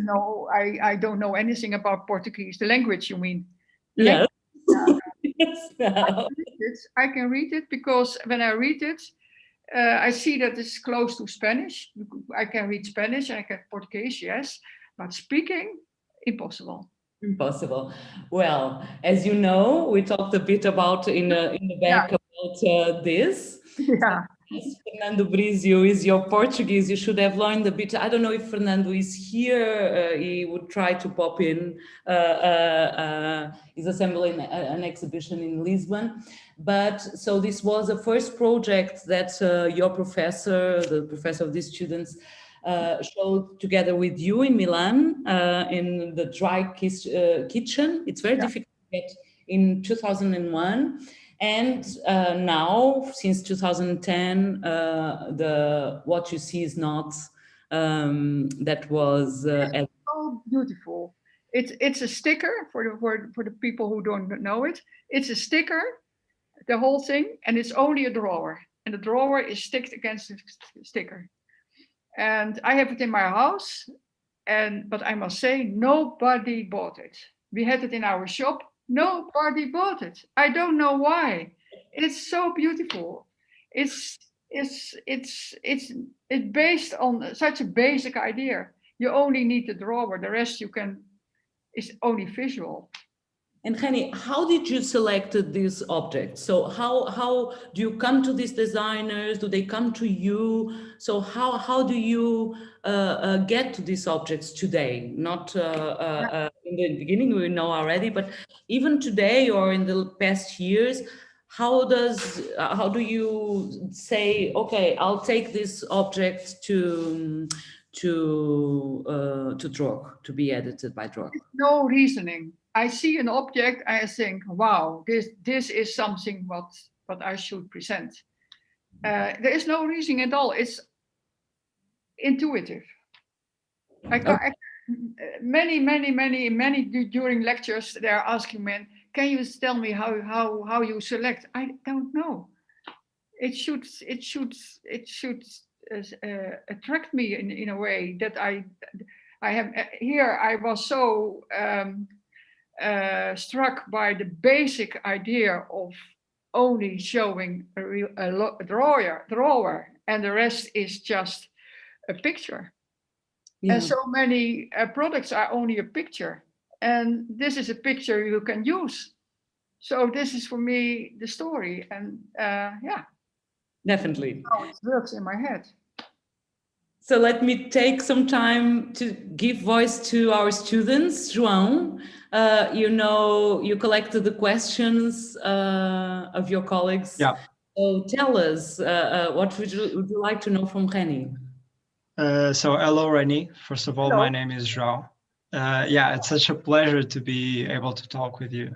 no, I I don't know anything about Portuguese. The language, you mean?
yes.
yes no. I, can I can read it because when I read it, uh, I see that it's close to Spanish. I can read Spanish and I can Portuguese, yes, but speaking, impossible.
Impossible. Well, as you know, we talked a bit about in, uh, in the back yeah. about uh, this.
Yeah.
Yes, Fernando Brizio is your Portuguese. You should have learned a bit. I don't know if Fernando is here. Uh, he would try to pop in. Uh, uh, uh he's assembling an exhibition in Lisbon. But so this was the first project that uh, your professor, the professor of these students, uh, showed together with you in Milan uh, in the dry kitchen. It's very yeah. difficult to get in 2001. And uh, now, since 2010, uh, the what you see is not um, that was uh,
so beautiful. It's it's a sticker for the for, for the people who don't know it. It's a sticker, the whole thing, and it's only a drawer. And the drawer is sticked against the sticker. And I have it in my house, and but I must say nobody bought it. We had it in our shop. Nobody bought it. I don't know why. It's so beautiful. It's it's it's it's it's based on such a basic idea you only need the drawer the rest you can is only visual
And Renny, how did you select these objects? So how how do you come to these designers? Do they come to you? So how how do you uh, uh, get to these objects today? Not uh, uh, uh, in the beginning, we know already, but even today or in the past years, how does uh, how do you say, okay, I'll take this object to to uh, to Droog to be edited by Droog?
no reasoning. I see an object i think wow this this is something what what i should present. Uh, there is no reasoning at all. It's intuitive. I, ca- I, many many many many during lectures they're asking me can you tell me how how how you select? I don't know. It should it should it should uh, uh, attract me in, in a way that i i have uh, here i was so um, uh, struck by the basic idea of only showing a, real, a drawer drawer and the rest is just a picture
Yeah.
and so many uh, products are only a picture and this is a picture you can use so this is for me the story and uh, yeah
Definitely.
how it works in my head
So let me take some time to give voice to our students. João, uh, you know, you collected the questions uh, of your colleagues.
Yeah.
So tell us, uh, uh, what would you, would you like to know from Renny?
Uh, so hello, Renny. First of all,
Hello.
my name is João. Uh, yeah, it's such a pleasure to be able to talk with you.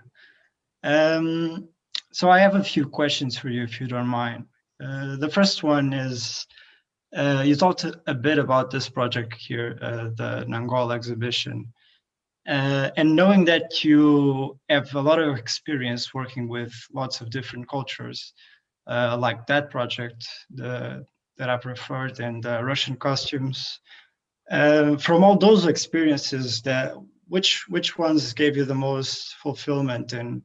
Um, so I have a few questions for you, if you don't mind. Uh, the first one is, uh, you talked a- bit about this project here, uh, the Nangola exhibition. Uh, and knowing that you have a lot of experience working with lots of different cultures, uh, like that project, the that I've referred and the Russian costumes. Uh, from all those experiences, that which which ones gave you the most fulfillment, and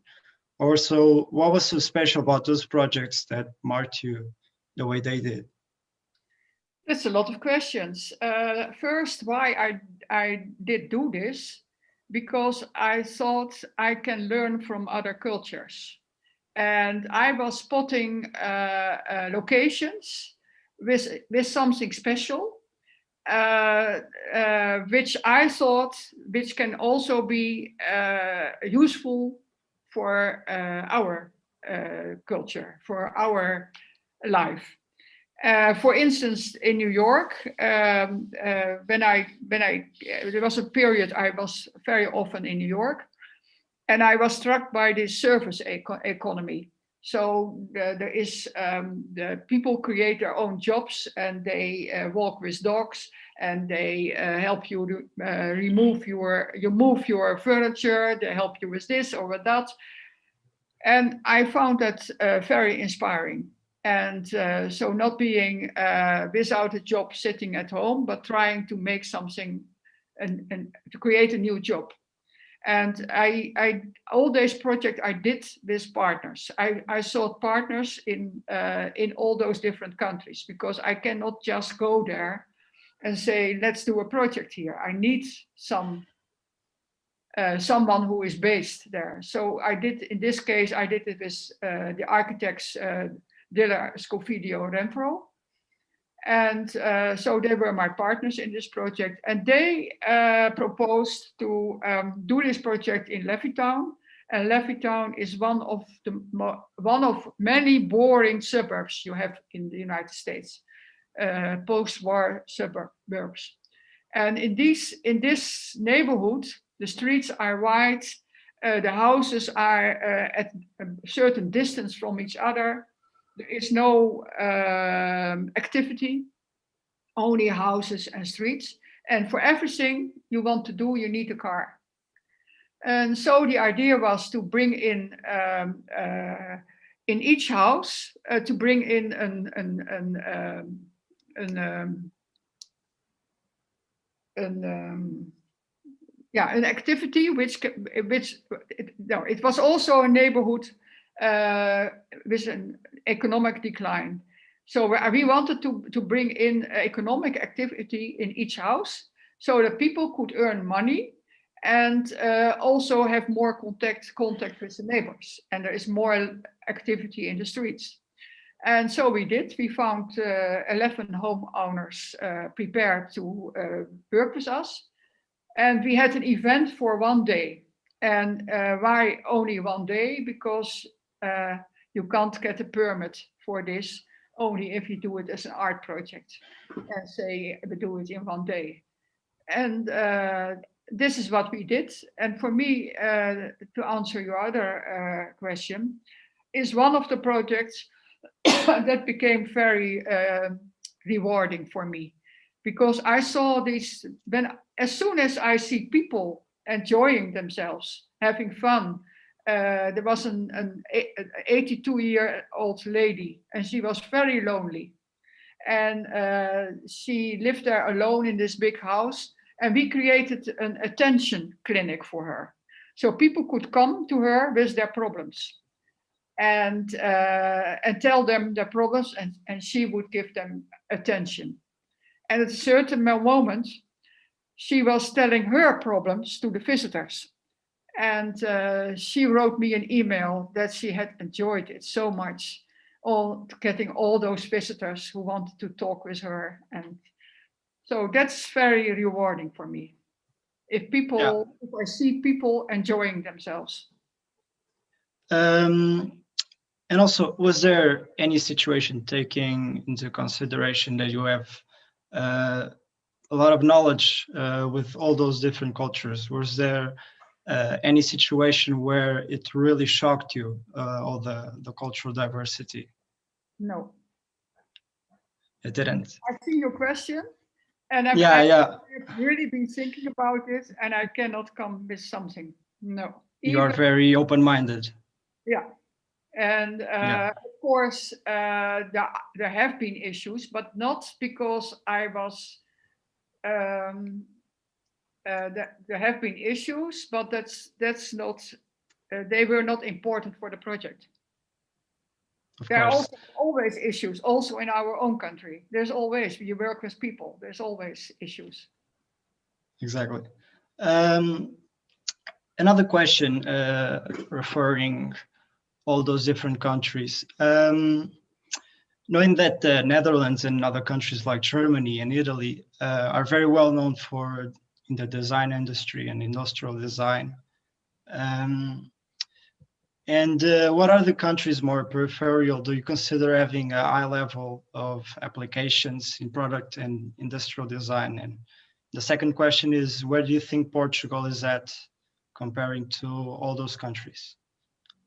also what was so special about those projects that marked you the way they did?
That's a lot of questions. Uh, first, why I, I did do this, because I thought I can learn from other cultures. And I was spotting uh, uh, locations with, with something special, uh, uh, which I thought, which can also be uh, useful for uh, our uh, culture, for our life. Uh, for instance, in New York, um, when I when I there was a period I was very often in New York, and I was struck by this service eco- economy. So there is um, the people create their own jobs and they uh, walk with dogs and they uh, help you to uh, remove your you move your furniture. They help you with this or with that, and I found that uh, very inspiring and uh, so not being without a job sitting at home but trying to make something and, and to create a new job and I, I all these projects I did with partners. I, I sought partners in uh, in all those different countries because I cannot just go there and say let's do a project here. I need some uh, someone who is based there. So I did in this case I did it with uh, the architects uh, Scofidio Renfro. And uh, so they were my partners in this project. And they uh, proposed to um, do this project in Levittown. And Levittown is one of the one of many boring suburbs you have in the United States, uh, post-war suburbs. And in these in this neighborhood, the streets are wide, Uh, the houses are uh, at a certain distance from each other. There is no um, activity, only houses and streets. And for everything you want to do, you need a car. And so the idea was to bring in um, uh, in each house uh, to bring in an an an um, an, um, an um, yeah an activity which which it, no it was also a neighborhood uh, with an economic decline. So we wanted to to bring in economic activity in each house so that people could earn money and uh, also have more contact contact with the neighbors. And there is more activity in the streets. And so we did. We found uh, 11 homeowners uh, prepared to uh, work with us. And we had an event for one day. And uh, why only one day? Because uh, you can't get a permit for this only if you do it as an art project and say we do it in one day and uh, this is what we did. And for me, uh, to answer your other uh, question, is one of the projects that became very uh, rewarding for me because I saw this when as soon as I see people enjoying themselves, having fun. Uh, there was an, an 82 year old lady and she was very lonely and uh, she lived there alone in this big house and we created an attention clinic for her. So people could come to her with their problems and, uh, and tell them their problems and, and she would give them attention. And at a certain moment, she was telling her problems to the visitors. And uh, she wrote me an email that she had enjoyed it so much, all getting all those visitors who wanted to talk with her and so that's very rewarding for me. If people,
Yeah.
if I see people enjoying themselves.
Um, and also, was there any situation taking into consideration that you have uh, a lot of knowledge uh, with all those different cultures? Was there uh, any situation where it really shocked you, uh, all the, the cultural diversity?
No,
It didn't.
I see your question. And I've,
Yeah, yeah.
I've really been thinking about it and I cannot come with something. No.
You are very open-minded.
Yeah. And uh,
Yeah.
of course, uh, there, there have been issues, but not because I was, um, uh, there, there have been issues, but that's, that's not, uh, they were not important for the project.
Of
There are also always issues, also in our own country. There's always, you work with people, there's always issues.
Exactly. Um, another question uh, referring all those different countries. Um, knowing that the Netherlands and other countries like Germany and Italy uh, are very well known for in the design industry and industrial design. Um, and uh, what are the countries more peripheral? Do you consider having a high level of applications in product and industrial design? And the second question is, where do you think Portugal is at comparing to all those countries?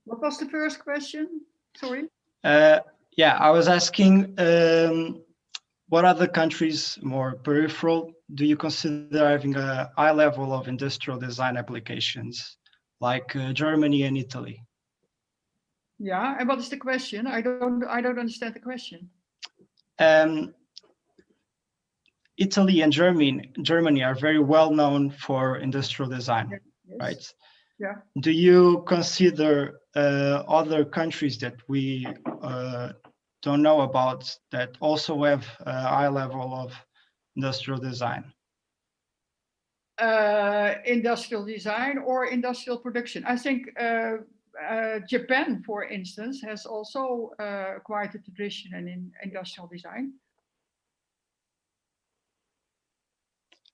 What was the first question? Sorry.
Uh, yeah, I was asking, um, what other countries more peripheral do you consider having a high level of industrial design applications, like uh, Germany and Italy?
Yeah, and what is the question? I don't, I don't understand the question.
Um, Italy and Germany, Germany are very well known for industrial design.
Yes.
right?
Yeah.
Do you consider uh, other countries that we uh, don't know about that also have a high level of industrial design?
uh, industrial design or industrial production. I think uh, uh, Japan, for instance, has also uh, quite a tradition in, in industrial design.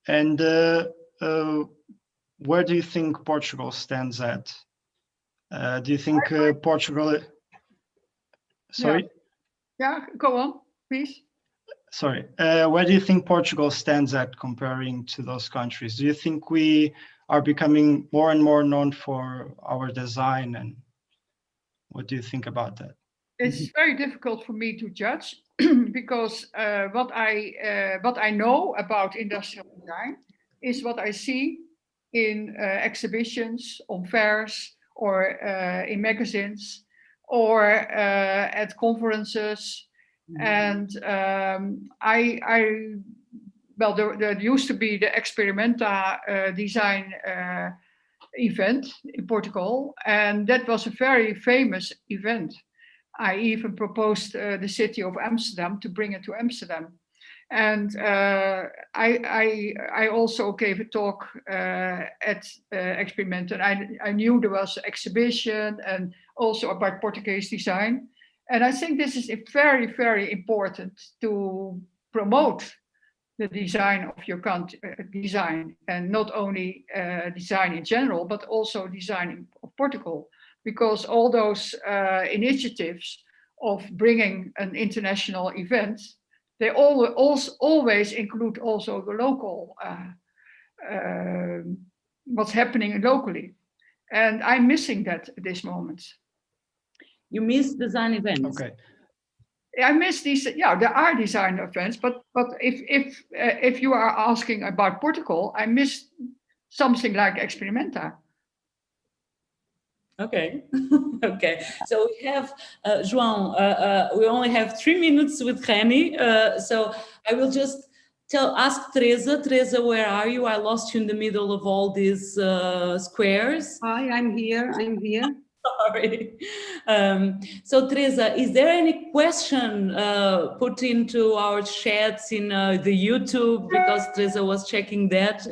And uh, uh, where do you think Portugal stands at? Uh, do you think uh, Portugal? Sorry,
Yeah, go on, please.
sorry, uh, where do you think Portugal stands at comparing to those countries? Do you think we are becoming more and more known for our design and what do you think about that?
It's very difficult for me to judge because uh, what I uh, what I know about industrial design is what I see in uh, exhibitions, on fairs, or uh, in magazines, or uh, at conferences. And um, I, I, well, there, there used to be the Experimenta uh, design uh, event in Portugal, and that was a very famous event. I even proposed uh, the city of Amsterdam to bring it to Amsterdam. And uh, I, I, I also gave a talk uh, at uh, Experimenta and I, I knew there was an exhibition and also about Portuguese design. And I think this is very, very important to promote the design of your country, uh, design, and not only uh, design in general, but also design of Portugal, because all those uh, initiatives of bringing an international event, they all, always include also the local, uh, uh, what's happening locally. And I'm missing that at this moment.
You miss design events.
Okay.
I miss these. Yeah, there are design events, but but if if uh, if you are asking about Portugal, I miss something like Experimenta.
Okay, okay. So we have uh, João. Uh, uh, we only have three minutes with Renny, uh, so I will just tell ask Teresa. Teresa, where are you? I lost you in the middle of all these uh, squares.
Hi, I'm here. I'm here.
Sorry. Um, so Teresa, is there any question uh, put into our chats in uh, the YouTube because Teresa was checking that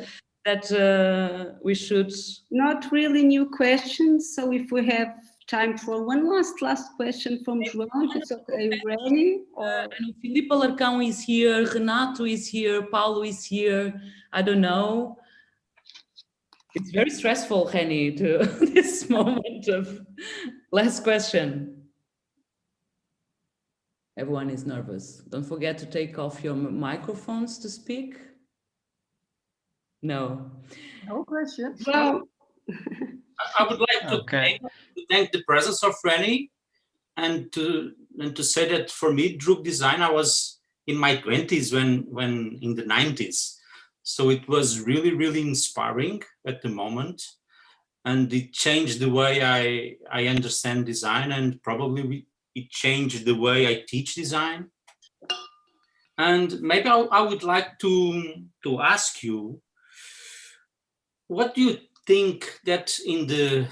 that uh, we should?
Not really new questions. So if we have time for one last last question from João, if it's okay, ready?
Uh, Filipe Alarcão is here, Renato is here, Paulo is here. I don't know. It's very stressful, Renny, to this moment of last question. Everyone is nervous. Don't forget to take off your microphones to speak. No.
No questions.
Well,
I would like to,
Okay.
thank, to thank the presence of Renny and to and to say that for me, Droog design, I was in my 20s when when in the 90s. So it was really, really inspiring at the moment. And it changed the way I, I understand design and probably it changed the way I teach design. And maybe I, I would like to, to ask you, what do you think that in the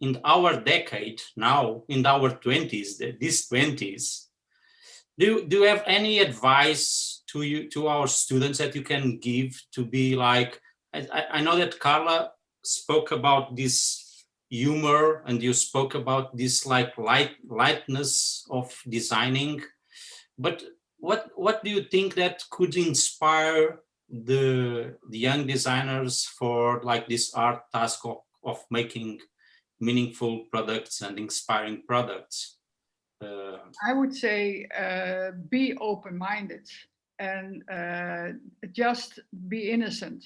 in our decade now in our 20s the- these 20s do do you have any advice to you to our students that you can give to be like I, I- know that Carla spoke about this humor and you spoke about this like light lightness of designing. But what what do you think that could inspire the the young designers for like this art task of, of making meaningful products and inspiring products? Uh,
I would say uh, be open-minded and uh, just be innocent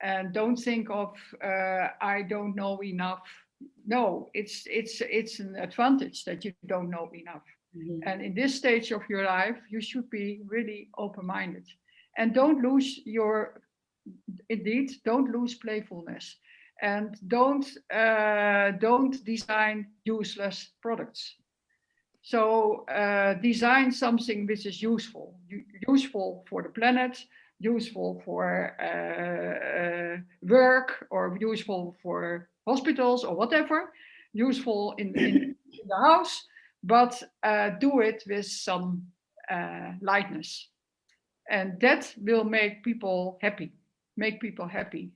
and don't think of uh, I don't know enough. No, it's it's it's an advantage that you don't know enough. And in this stage of your life, you should be really open-minded and don't lose your, indeed, don't lose playfulness and don't, uh, don't design useless products. So uh, design something which is useful, useful for the planet, useful for uh, uh, work or useful for hospitals or whatever, useful in, in, in the house, but uh, do it with some uh, lightness. And that will make people happy, make people happy.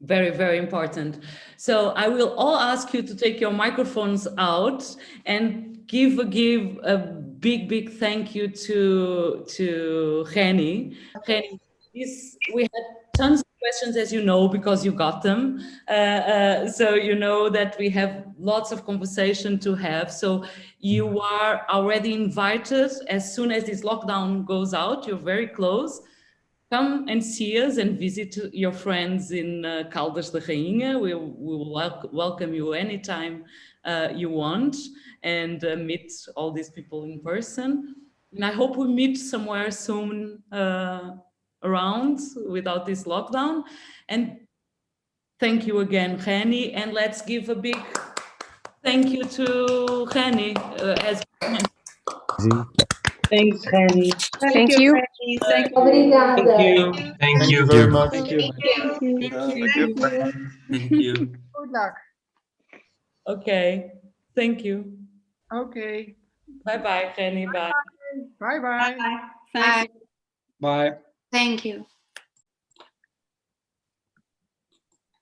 Very, very important. So I will all ask you to take your microphones out and give a give a big, big thank you to to Renny. Renny, this we had tons of questions, as you know, because you got them. Uh, uh, so you know that we have lots of conversation to have. So you are already invited as soon as this lockdown goes out. You're very close. Come and see us and visit your friends in uh, Caldas da Rainha. We, we will wel welcome you anytime uh, you want and uh, meet all these people in person. And I hope we meet somewhere soon uh, around without this lockdown. And thank you again, Renny. And let's give a big thank you to Renny. Uh, as Thanks, Renny.
Thank you.
Fanny. Thank you.
Obrigada.
you.
Thank you
very
very
much.
much.
Thank you.
Thank you.
Thank you.
Good luck.
Okay, thank you.
Okay.
Bye-bye, Renny. Bye.
Bye bye.
Thank you.
Bye.
Thank you.